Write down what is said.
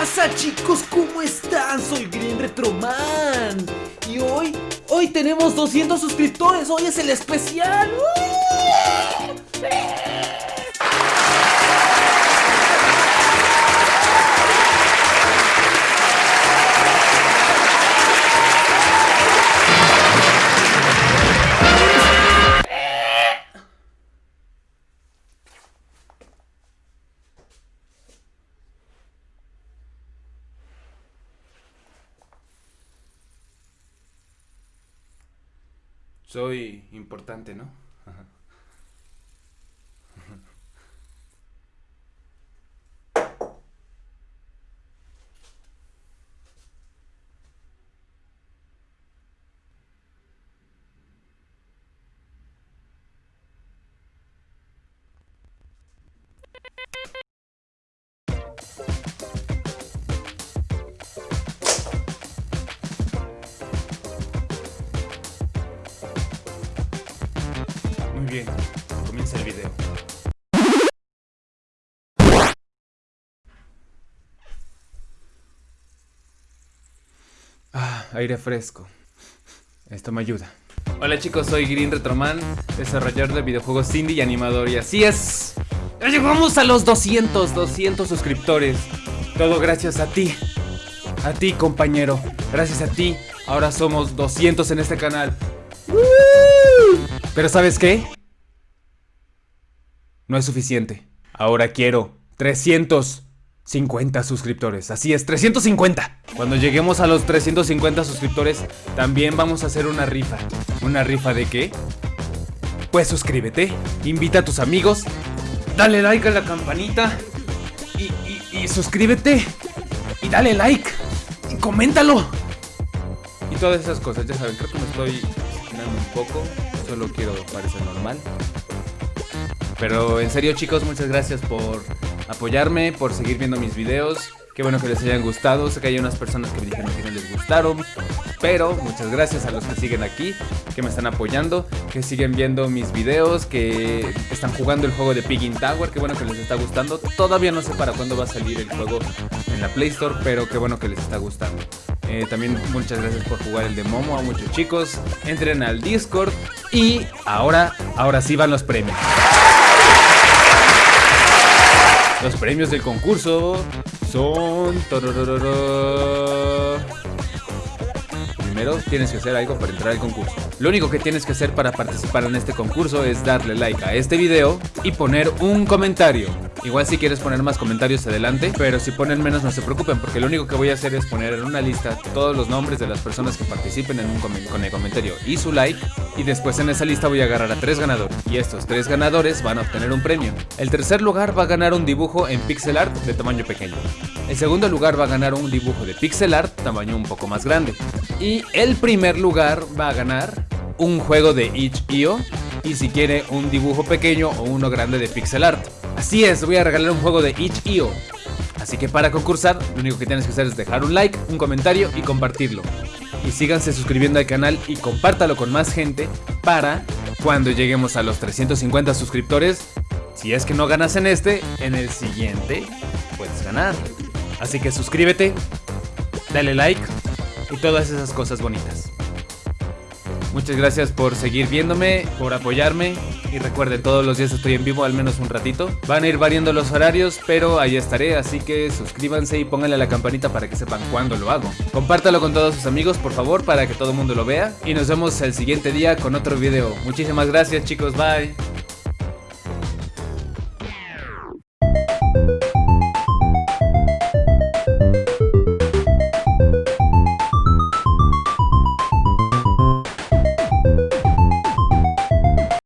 pasa chicos? ¿Cómo están? Soy Green Retroman Y hoy, hoy tenemos 200 suscriptores Hoy es el especial Soy importante, ¿no? Bien, comienza el video. Ah, aire fresco. Esto me ayuda. Hola chicos, soy Green Retroman, desarrollador de videojuegos indie y animador y así es. Ya llegamos a los 200, 200 suscriptores. Todo gracias a ti. A ti, compañero. Gracias a ti. Ahora somos 200 en este canal. Pero ¿sabes qué? No es suficiente. Ahora quiero 350 suscriptores. Así es, 350. Cuando lleguemos a los 350 suscriptores, también vamos a hacer una rifa. ¿Una rifa de qué? Pues suscríbete, invita a tus amigos, dale like a la campanita y, suscríbete y dale like y coméntalo. Y todas esas cosas, ya saben, creo que me estoy un poco, solo quiero parecer normal. Pero en serio chicos, muchas gracias por apoyarme, por seguir viendo mis videos. Qué bueno que les hayan gustado, sé que hay unas personas que me dijeron que no les gustaron. Pero muchas gracias a los que siguen aquí, que me están apoyando, que siguen viendo mis videos, que están jugando el juego de Piggin Tower, qué bueno que les está gustando. Todavía no sé para cuándo va a salir el juego en la Play Store, pero qué bueno que les está gustando. Eh, también muchas gracias por jugar el de Momo a muchos chicos. Entren al Discord y ahora, ahora sí van los premios. Los premios del concurso son... Primero tienes que hacer algo para entrar al concurso. Lo único que tienes que hacer para participar en este concurso es darle like a este video y poner un comentario. Igual si quieres poner más comentarios adelante, pero si ponen menos no se preocupen porque lo único que voy a hacer es poner en una lista todos los nombres de las personas que participen en un con el comentario y su like y después en esa lista voy a agarrar a tres ganadores y estos tres ganadores van a obtener un premio. El tercer lugar va a ganar un dibujo en pixel art de tamaño pequeño. El segundo lugar va a ganar un dibujo de pixel art tamaño un poco más grande. Y el primer lugar va a ganar un juego de itch.io y si quiere un dibujo pequeño o uno grande de pixel art. Así es, voy a regalar un juego de itch.io. Así que para concursar, lo único que tienes que hacer es dejar un like, un comentario y compartirlo. Y síganse suscribiendo al canal y compártalo con más gente para cuando lleguemos a los 350 suscriptores, si es que no ganas en este, en el siguiente puedes ganar. Así que suscríbete, dale like y todas esas cosas bonitas. Muchas gracias por seguir viéndome, por apoyarme y recuerden, todos los días estoy en vivo al menos un ratito. Van a ir variando los horarios, pero ahí estaré, así que suscríbanse y pónganle a la campanita para que sepan cuándo lo hago. Compártalo con todos sus amigos, por favor, para que todo el mundo lo vea. Y nos vemos el siguiente día con otro video. Muchísimas gracias chicos, bye.